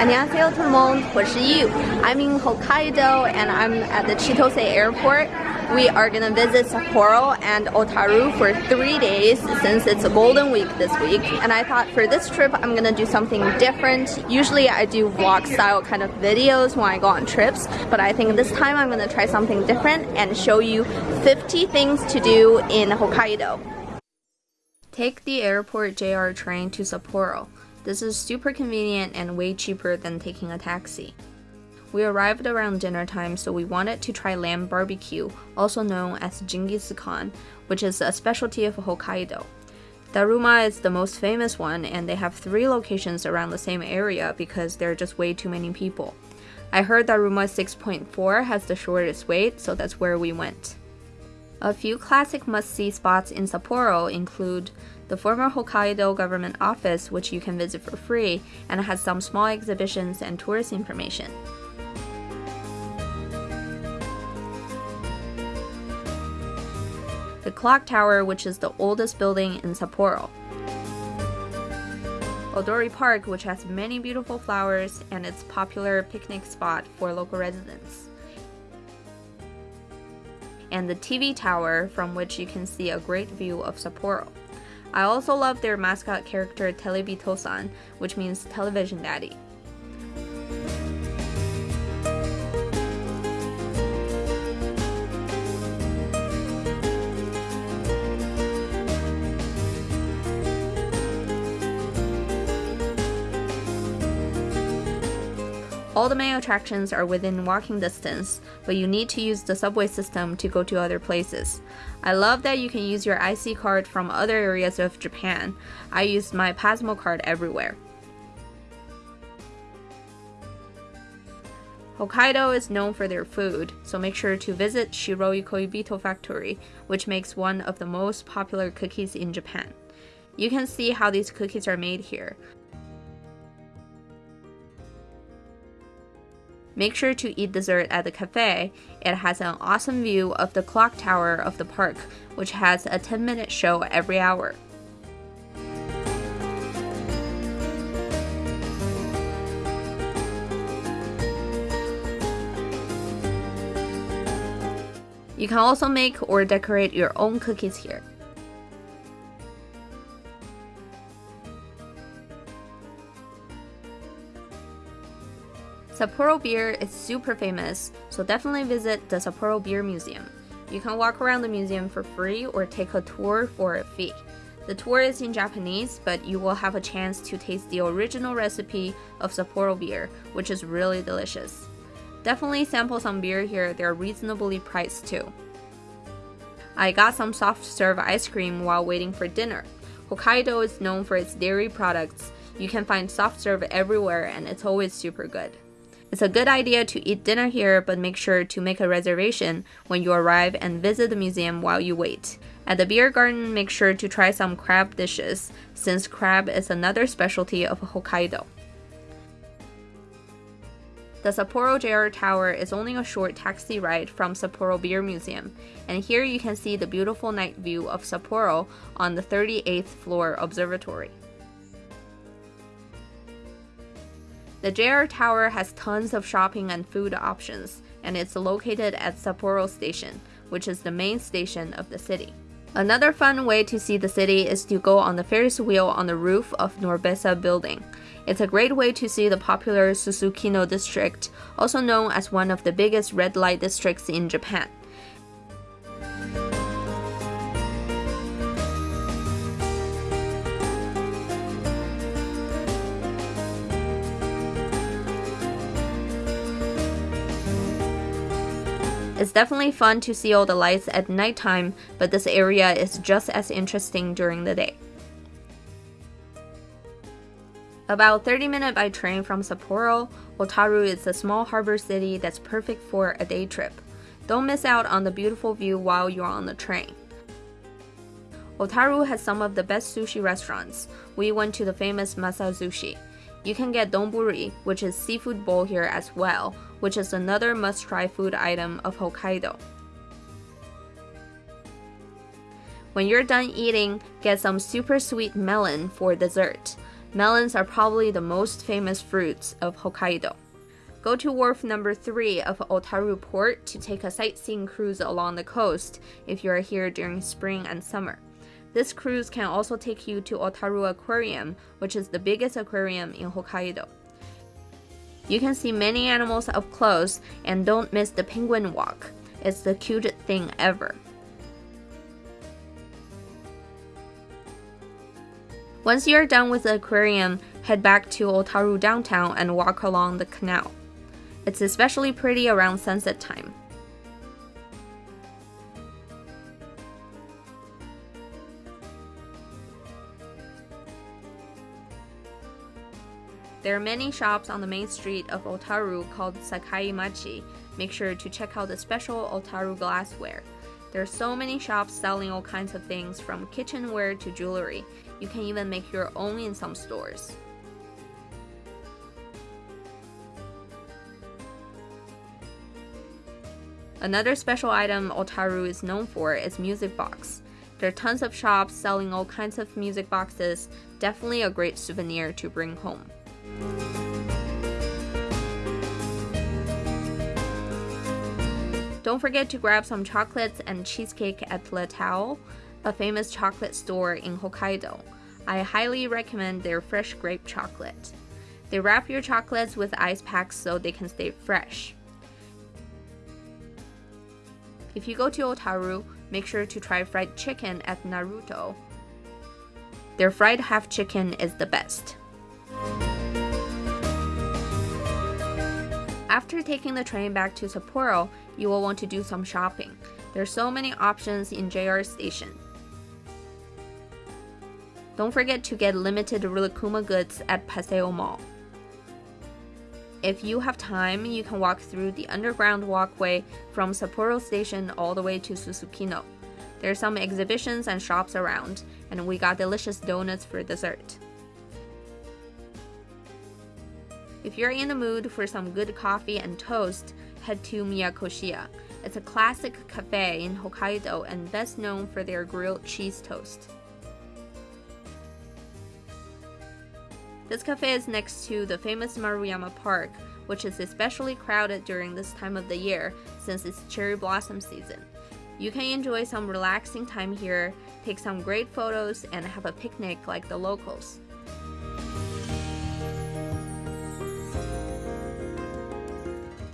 안녕하세요 tout le monde, 我是 Yu. I'm in Hokkaido and I'm at the Chitose airport. We are gonna visit Sapporo and Otaru for three days since it's a golden week this week. And I thought for this trip I'm gonna do something different. Usually I do vlog style kind of videos when I go on trips, but I think this time I'm gonna try something different and show you 50 things to do in Hokkaido. Take the airport JR train to Sapporo. This is super convenient and way cheaper than taking a taxi. We arrived around dinner time, so we wanted to try lamb barbecue, also known as Genghis Khan, which is a specialty of Hokkaido. Daruma is the most famous one, and they have three locations around the same area because there are just way too many people. I heard Daruma 6.4 has the shortest wait, so that's where we went. A few classic must-see spots in Sapporo include the former Hokkaido government office, which you can visit for free, and has some small exhibitions and tourist information. The clock tower, which is the oldest building in Sapporo. Odori Park, which has many beautiful flowers and it's popular picnic spot for local residents. And the TV tower, from which you can see a great view of Sapporo. I also love their mascot character Terebi-tousan, which means television daddy. All the main attractions are within walking distance, but you need to use the subway system to go to other places. I love that you can use your IC card from other areas of Japan. I used my Pasmo card everywhere. Hokkaido is known for their food, so make sure to visit Shiroi Koibito Factory, which makes one of the most popular cookies in Japan. You can see how these cookies are made here. Make sure to eat dessert at the cafe. It has an awesome view of the clock tower of the park, which has a 10 minute show every hour. You can also make or decorate your own cookies here. Sapporo beer is super famous, so definitely visit the Sapporo Beer Museum. You can walk around the museum for free or take a tour for a fee. The tour is in Japanese, but you will have a chance to taste the original recipe of Sapporo beer, which is really delicious. Definitely sample some beer here, they're reasonably priced too. I got some soft serve ice cream while waiting for dinner. Hokkaido is known for its dairy products. You can find soft serve everywhere and it's always super good. It's a good idea to eat dinner here, but make sure to make a reservation when you arrive and visit the museum while you wait. At the beer garden, make sure to try some crab dishes, since crab is another specialty of Hokkaido. The Sapporo JR Tower is only a short taxi ride from Sapporo Beer Museum, and here you can see the beautiful night view of Sapporo on the 38th floor observatory. The JR Tower has tons of shopping and food options, and it's located at Sapporo Station, which is the main station of the city. Another fun way to see the city is to go on the Ferris wheel on the roof of Norbesa building. It's a great way to see the popular Susukino district, also known as one of the biggest red light districts in Japan. It's definitely fun to see all the lights at nighttime, but this area is just as interesting during the day. About 30 minutes by train from Sapporo, Otaru is a small harbor city that's perfect for a day trip. Don't miss out on the beautiful view while you're on the train. Otaru has some of the best sushi restaurants. We went to the famous Masa Sushi. You can get donburi, which is seafood bowl here as well, which is another must-try food item of Hokkaido. When you're done eating, get some super sweet melon for dessert. Melons are probably the most famous fruits of Hokkaido. Go to wharf number 3 of Otaru Port to take a sightseeing cruise along the coast if you are here during spring and summer. This cruise can also take you to Otaru Aquarium, which is the biggest aquarium in Hokkaido. You can see many animals up close and don't miss the penguin walk. It's the cutest thing ever. Once you're done with the aquarium, head back to Otaru downtown and walk along the canal. It's especially pretty around sunset time. There are many shops on the main street of Otaru called Sakai Machi. Make sure to check out the special Otaru glassware. There are so many shops selling all kinds of things from kitchenware to jewelry. You can even make your own in some stores. Another special item Otaru is known for is music box. There are tons of shops selling all kinds of music boxes, definitely a great souvenir to bring home. Don't forget to grab some chocolates and cheesecake at Le Tao, a famous chocolate store in Hokkaido. I highly recommend their fresh grape chocolate. They wrap your chocolates with ice packs so they can stay fresh. If you go to Otaru, make sure to try fried chicken at Naruto. Their fried half chicken is the best. After taking the train back to Sapporo, you will want to do some shopping. There are so many options in JR Station. Don't forget to get limited Rilakkuma goods at Paseo Mall. If you have time, you can walk through the underground walkway from Sapporo Station all the way to Susukino. There are some exhibitions and shops around, and we got delicious donuts for dessert. If you're in the mood for some good coffee and toast, head to Miyakoshiya. It's a classic cafe in Hokkaido and best known for their grilled cheese toast. This cafe is next to the famous Maruyama Park, which is especially crowded during this time of the year since it's cherry blossom season. You can enjoy some relaxing time here, take some great photos, and have a picnic like the locals.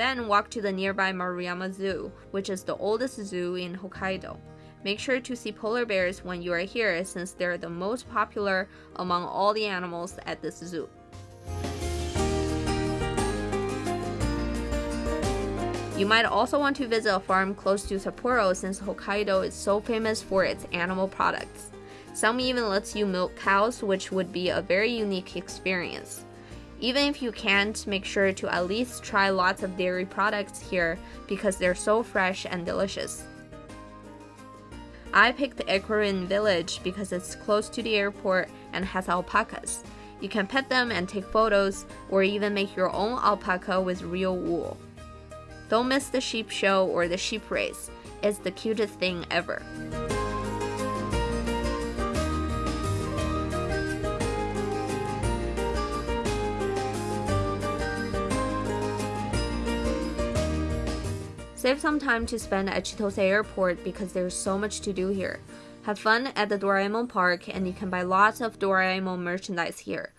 Then walk to the nearby Maruyama Zoo, which is the oldest zoo in Hokkaido. Make sure to see polar bears when you are here since they're the most popular among all the animals at this zoo. You might also want to visit a farm close to Sapporo since Hokkaido is so famous for its animal products. Some even lets you milk cows, which would be a very unique experience. Even if you can't, make sure to at least try lots of dairy products here because they're so fresh and delicious. I picked Ecorin Village because it's close to the airport and has alpacas. You can pet them and take photos, or even make your own alpaca with real wool. Don't miss the sheep show or the sheep race, it's the cutest thing ever. Save some time to spend at Chitose Airport because there's so much to do here. Have fun at the Doraemon Park and you can buy lots of Doraemon merchandise here.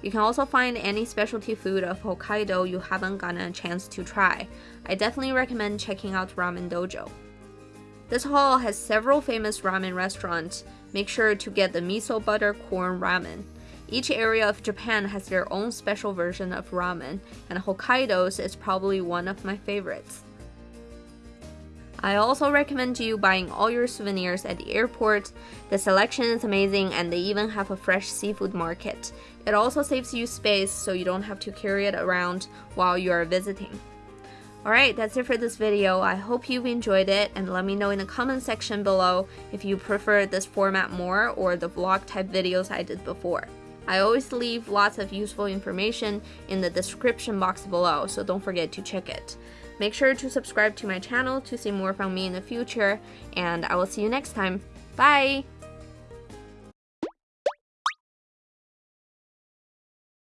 You can also find any specialty food of Hokkaido you haven't gotten a chance to try. I definitely recommend checking out Ramen Dojo. This hall has several famous ramen restaurants. Make sure to get the miso butter corn ramen. Each area of Japan has their own special version of ramen, and Hokkaido's is probably one of my favorites. I also recommend you buying all your souvenirs at the airport. The selection is amazing and they even have a fresh seafood market. It also saves you space so you don't have to carry it around while you are visiting. Alright, that's it for this video. I hope you've enjoyed it and let me know in the comment section below if you prefer this format more or the vlog type videos I did before. I always leave lots of useful information in the description box below, so don't forget to check it. Make sure to subscribe to my channel to see more from me in the future, and I will see you next time. Bye!